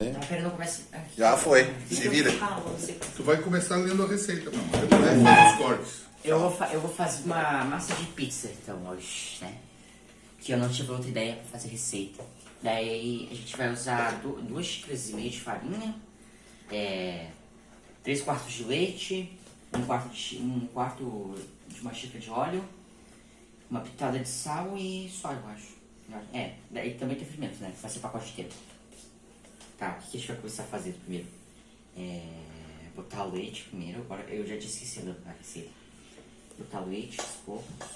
Tá querendo começar. Já foi, se vira. Tu vai começar lendo a receita, não. Depois tu faz os cortes. Eu vou, eu vou fazer uma massa de pizza então hoje, né? Que eu não tive outra ideia pra fazer receita. Daí a gente vai usar du- duas xícaras e meia de farinha, é, três quartos de leite, um quarto de, um quarto de uma xícara de óleo, uma pitada de sal e só, eu acho. É, daí também tem fermento, né? Vai ser pacote inteiro. Tá, o que a gente vai começar a fazer primeiro? É, botar o leite primeiro, agora eu já tinha esquecido a receita. Botar o leite aos poucos.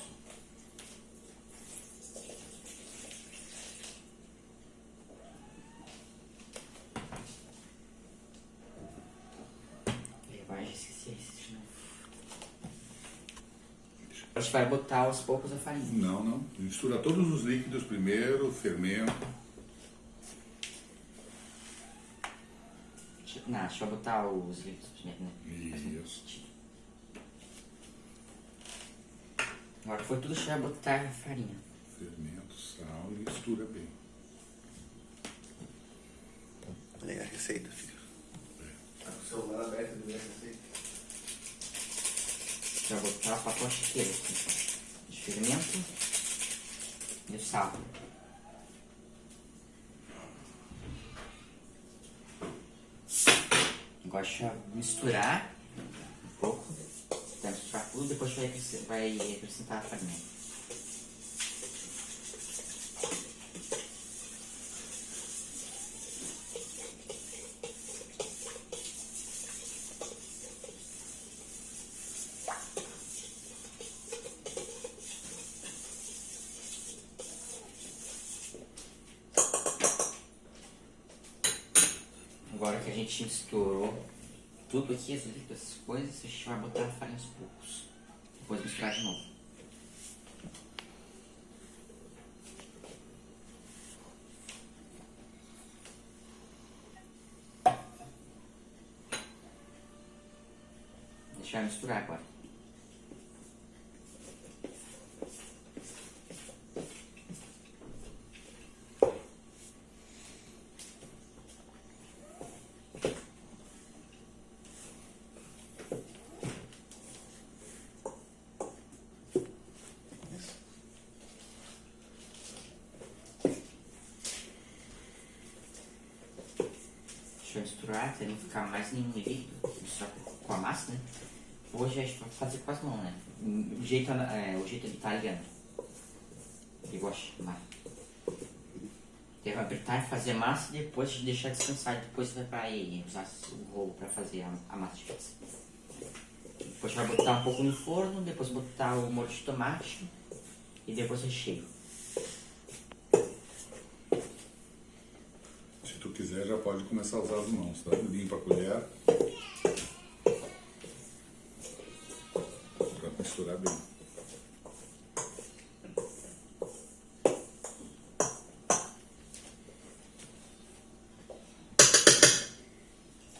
E Agora já esqueci a receita de novo. A gente vai botar aos poucos a farinha. Não, não. Mistura todos os líquidos primeiro, fermento. Não, deixa eu botar os líquidos primeiro, né? Isso. Agora que foi tudo, deixa eu botar a farinha. Fermento, sal e mistura bem. Olha a receita, filho. Tá com o celular aberto de ver a receita. Já botar o pacote inteiro aqui. De fermento e o sal. Eu misturar um pouco. Vai misturar tudo, depois vai vai acrescentar a farinha. Tudo aqui, as líquidos, essas coisas, a gente vai botar a farinha aos poucos. Depois misturar de novo. Deixar misturar agora. Misturar até não ficar mais nenhum líquido. Misturar com a massa, né? Hoje a gente vai fazer com as mãos, né? O jeito, é, o jeito italiano. Eu gosto de chamar. Deve apertar e fazer massa e depois deixar descansar. Depois vai pra aí usar o rolo pra fazer a, a massa de pizza. Depois vai botar um pouco no forno, depois botar o molho de tomate e depois recheio. Se tu quiser, já pode começar a usar as mãos, tá? Limpa a colher. Pra misturar bem.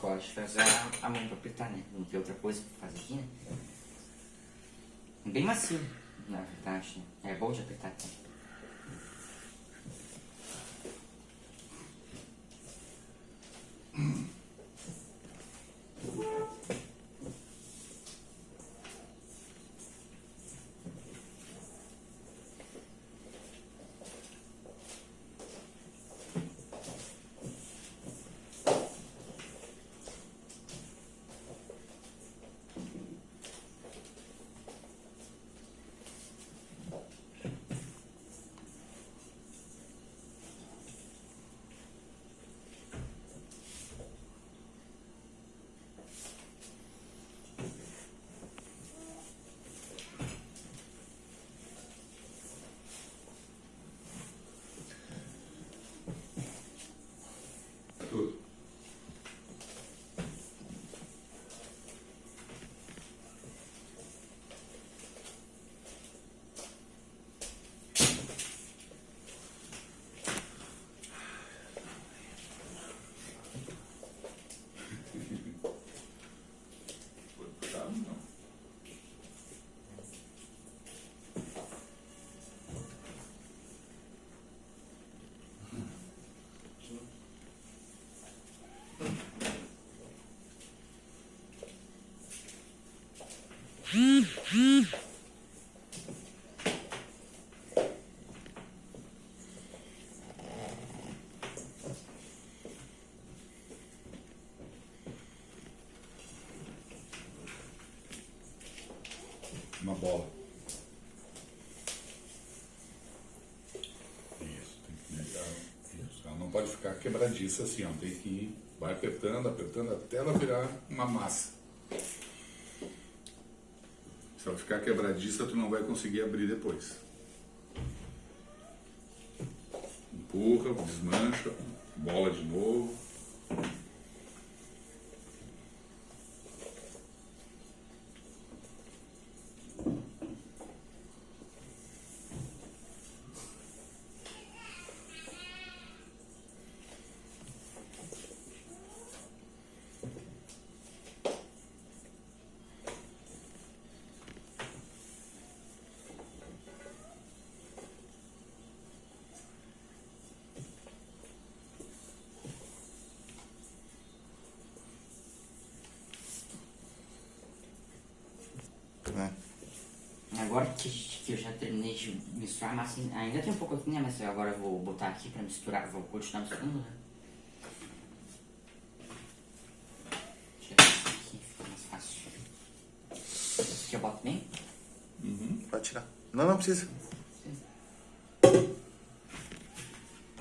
Gosto de fazer a, mão pra apertar, né? Não tem outra coisa pra fazer aqui, né? Bem macio, na verdade? É bom de apertar aqui. Uma bola. Isso, tem que negar. Isso. Ela não pode ficar quebradiça assim, ó. Tem que ir, vai apertando, apertando até ela virar uma massa. Se ela ficar quebradiça, tu não vai conseguir abrir depois. Empurra, desmancha, bola de novo. Agora que, que eu já terminei de misturar a massa, ainda tem um pouco aqui, né? Mas agora eu vou botar aqui pra misturar, vou continuar misturando, né? Aqui, fica mais fácil. Esse aqui eu boto bem? Pode tirar. Não, não precisa.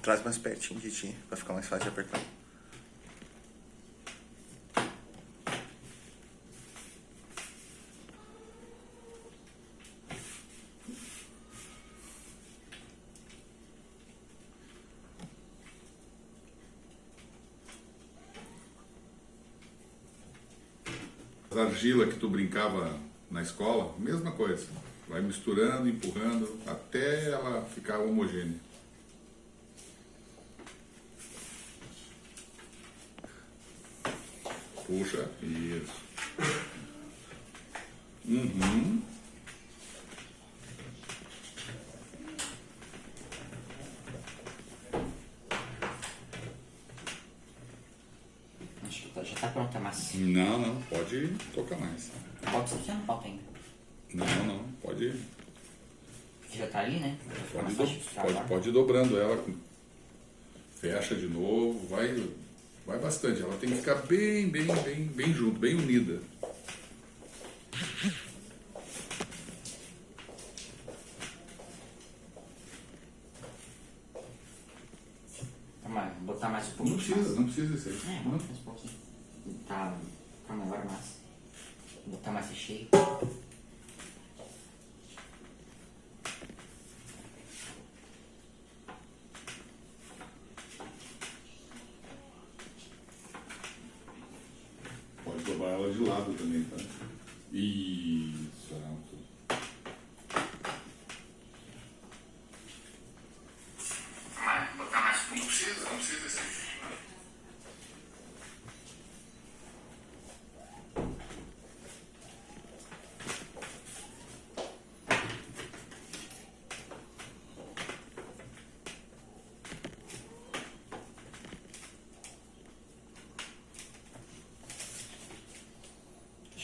Traz mais pertinho de ti, pra ficar mais fácil de apertar. Argila que tu brincava na escola, mesma coisa. Vai misturando, empurrando, até ela ficar homogênea. Puxa, isso. Uhum. Acho que tá- já tá pronta a massa. Não, não, pode tocar mais. Aqui ou não bota ainda? Não, não, pode, Porque já tá ali, né? Pode, do- pode, pode ir dobrando ela. Fecha de novo, vai, vai bastante. Ela tem que ficar bem, bem, bem, bem junto, bem unida. 16. É, vamos um pouquinho. Tá, tá maior a. Vou botar mais recheio.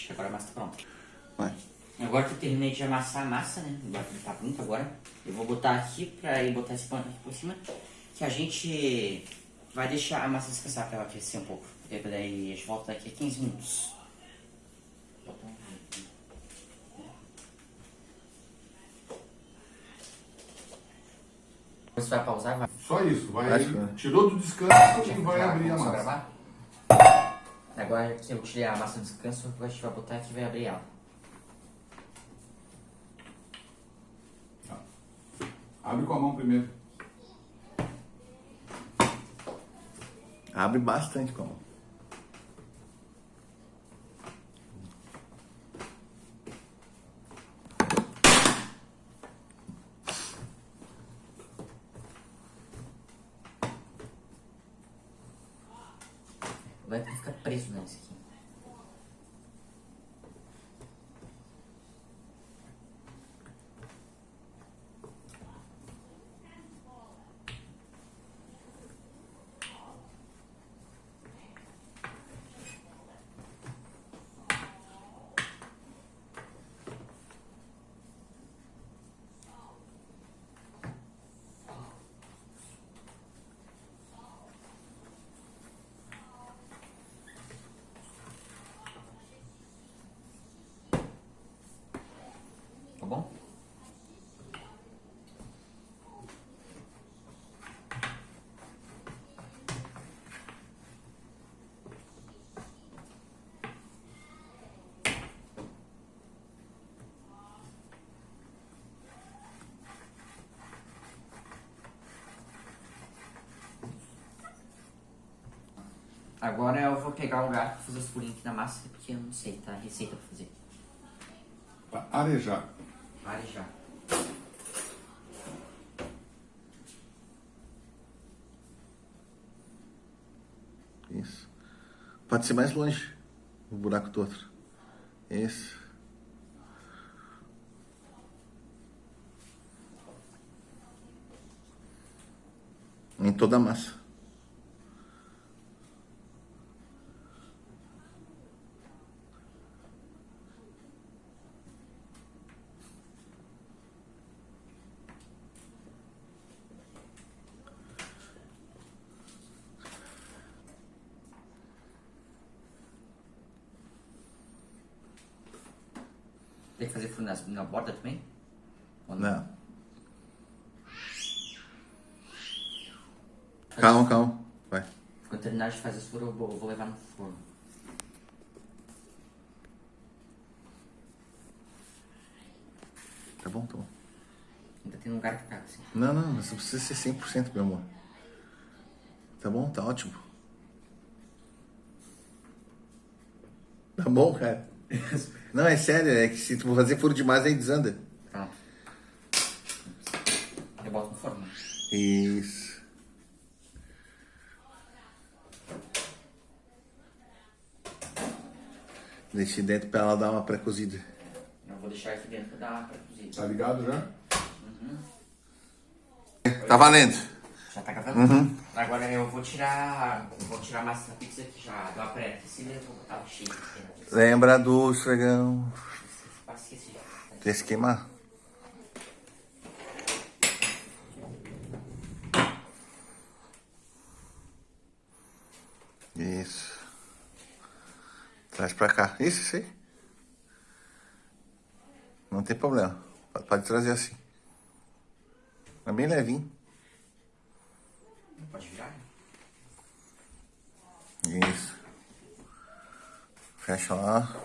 Que agora a massa tá pronta. Vai. Agora que eu terminei de amassar a massa, né? Agora que tá pronto agora. Eu vou botar aqui pra ir botar esse pano aqui por cima. Que a gente vai deixar a massa descansar pra ela aquecer um pouco. E daí a gente volta daqui a 15 minutos. Botar um aqui. Você vai pausar? Vai. Só isso, vai. Acho que- Tirou do descanso e vai abrir a massa. gravar? Agora que eu tirei a massa do descanso, a gente vai botar aqui e vai abrir ela. Tá. Abre com a mão primeiro. Abre bastante como. Vai ficar preso nesse aqui. Agora eu vou pegar o lugar pra fazer os furinhos aqui na massa, porque eu não sei, tá? Receita pra fazer. Pra arejar. Arejar. Isso. Pode ser mais longe. O buraco do outro. Isso. Em toda a massa. Tem que fazer furo nas- na borda também? Ou Não. Calma, calma. Vai. Quando terminar de fazer furos, eu vou, eu vou levar no forno. Tá bom, tá bom. Ainda tem um lugar que cabe, assim. Não, não, mas não precisa ser 100%, meu amor. Tá bom, tá ótimo. Tá bom, cara. Não, é sério, é que se tu for fazer furo demais, aí desanda. Pronto. Eu boto no forno. Isso. Deixei dentro pra ela dar uma pré-cozida. Eu vou deixar aqui dentro pra dar pra cozinhar. Tá ligado já? Tá valendo. Já tá gravando? Agora eu vou tirar. Vou tirar a massa da pizza que já deu a pré-aquecida e vou botar o aqui pizza. Lembra do esfregão. Esqueci já. Tem que queimar. Isso. Traz pra cá. Isso, isso aí. Não tem problema. Pode- Pode trazer assim. É bem levinho. Pode virar? Isso. Fecha lá.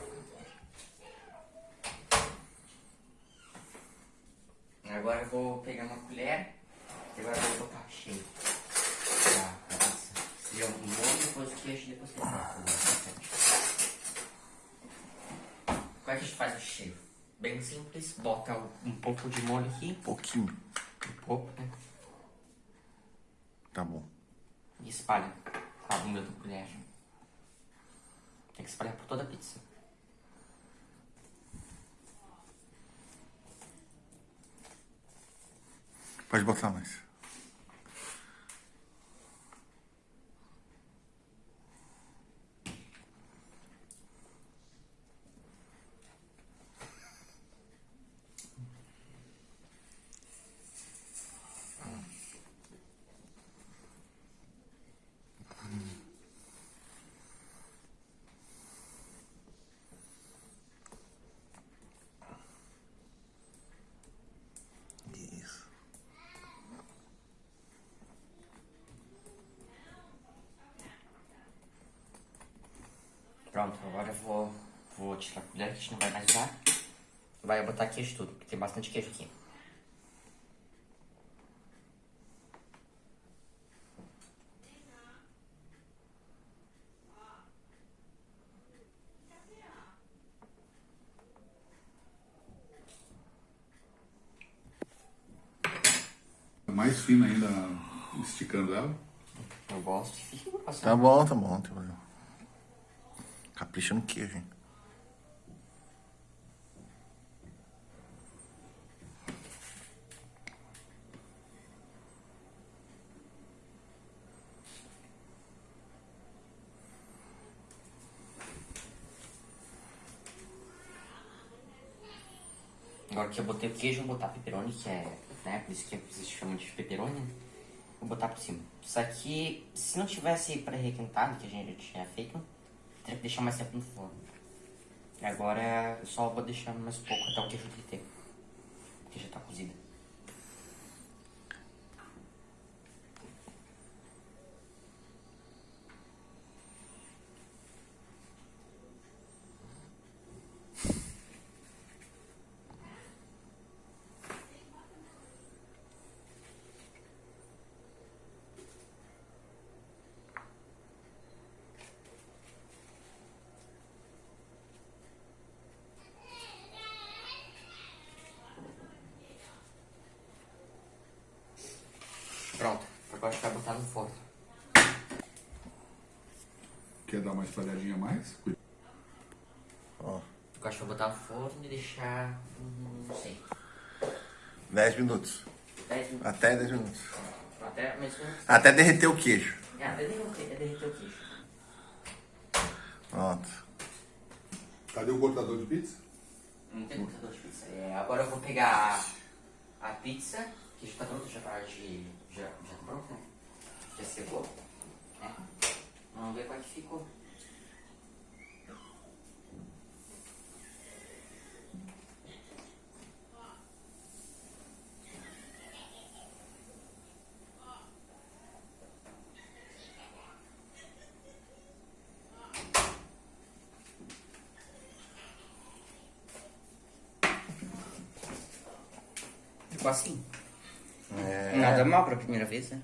Agora eu vou pegar uma colher e agora eu vou botar cheio. Pra, pizza. Seja um molho, depois o queijo, depois o queijo. Como é que a gente faz o cheiro? Bem simples, bota um pouco de molho aqui, Pouquinho. um pouco, né? Tá bom. E espalha a bunda da colher. Tem que espalhar por toda a pizza. Pode botar mais. Pronto, agora eu vou, vou tirar a colher que a gente não vai mais usar. Vai botar queijo tudo, porque tem bastante queijo aqui. Mais fina ainda, esticando ela. Eu gosto fique grossa. Tá bom, tá bom. Capricha no queijo, hein? Agora que eu botei o queijo, vou botar pepperoni, que é, né, por isso que vocês chamam de pepperoni, né? Vou botar por cima. Isso aqui, se não tivesse pré-requentado, que a gente já tinha feito, que deixar mais tempo no forno. Agora eu só vou deixar mais pouco até o queijo derreter. Eu acho que vai botar no forno. Quer dar uma espalhadinha a mais? Ó, Eu acho que vai botar no forno e deixar. Não sei. 10 minutos. 10 minutos. Até 10 minutos. Até mesmo. Até derreter o queijo. É, até derreter, é derreter o queijo. Pronto. Cadê o cortador de pizza? Não tem cortador de pizza. É, agora eu vou pegar a pizza, que já tá pronta, já tá de. Já, já pronta, né? Já secou. É. Vamos ver qual que ficou. Ficou assim. É. Nada mal pra primeira vez, né?